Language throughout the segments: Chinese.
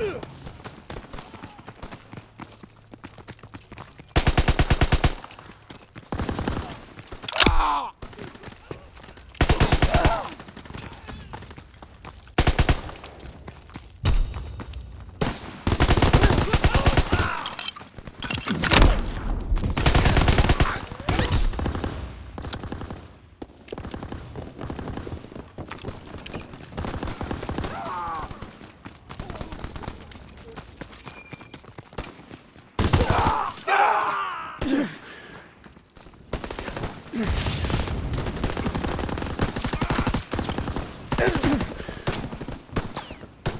Ugh.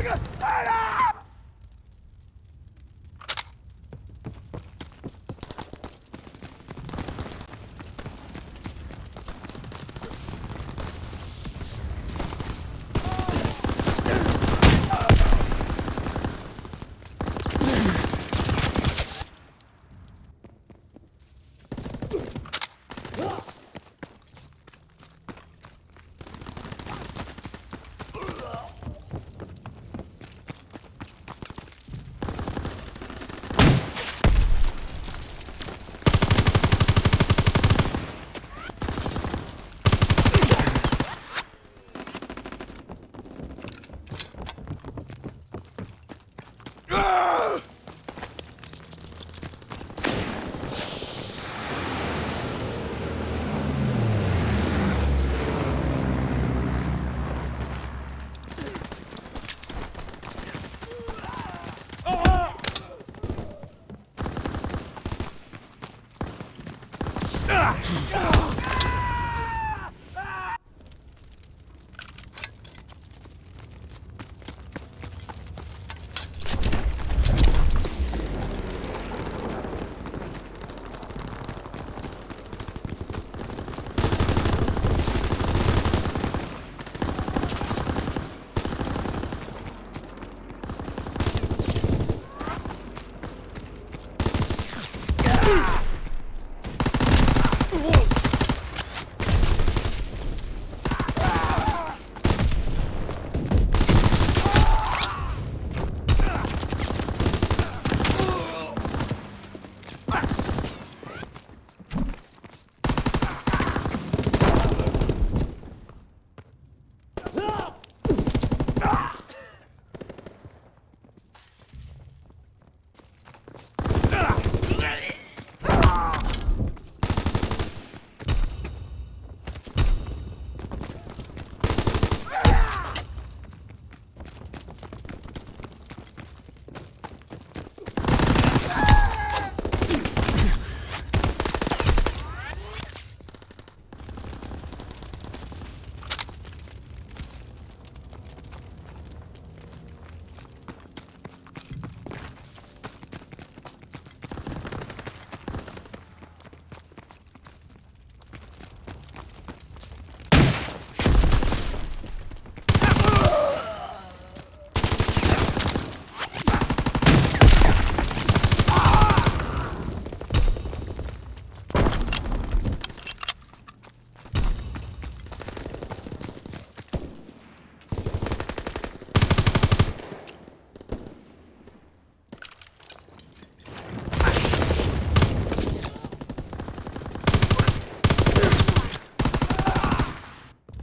Ah!